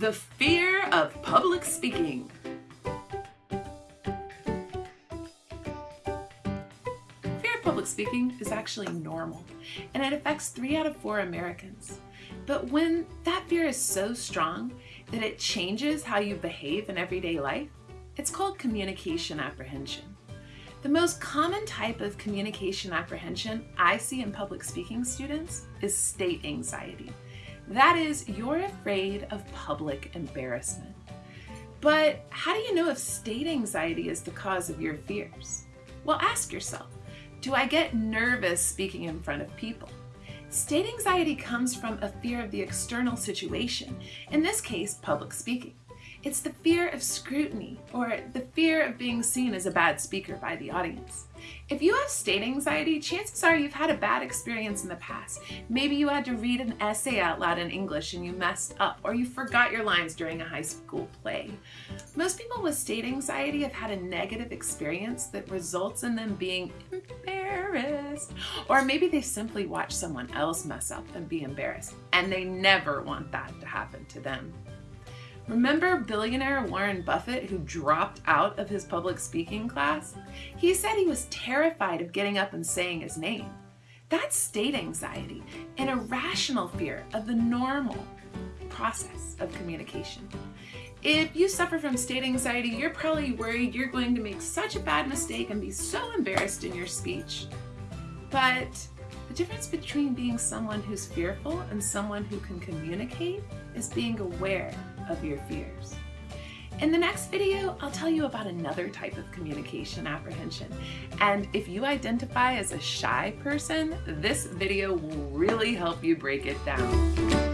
The fear of public speaking. Fear of public speaking is actually normal, and it affects three out of four Americans. But when that fear is so strong that it changes how you behave in everyday life, it's called communication apprehension. The most common type of communication apprehension I see in public speaking students is state anxiety. That is, you're afraid of public embarrassment. But how do you know if state anxiety is the cause of your fears? Well, ask yourself, do I get nervous speaking in front of people? State anxiety comes from a fear of the external situation, in this case, public speaking. It's the fear of scrutiny or the fear of being seen as a bad speaker by the audience. If you have state anxiety, chances are you've had a bad experience in the past. Maybe you had to read an essay out loud in English and you messed up, or you forgot your lines during a high school play. Most people with state anxiety have had a negative experience that results in them being embarrassed. Or maybe they simply watch someone else mess up and be embarrassed, and they never want that to happen to them. Remember billionaire Warren Buffett who dropped out of his public speaking class? He said he was terrified of getting up and saying his name. That's state anxiety, an irrational fear of the normal process of communication. If you suffer from state anxiety, you're probably worried you're going to make such a bad mistake and be so embarrassed in your speech. But the difference between being someone who's fearful and someone who can communicate is being aware of your fears. In the next video, I'll tell you about another type of communication apprehension. And if you identify as a shy person, this video will really help you break it down.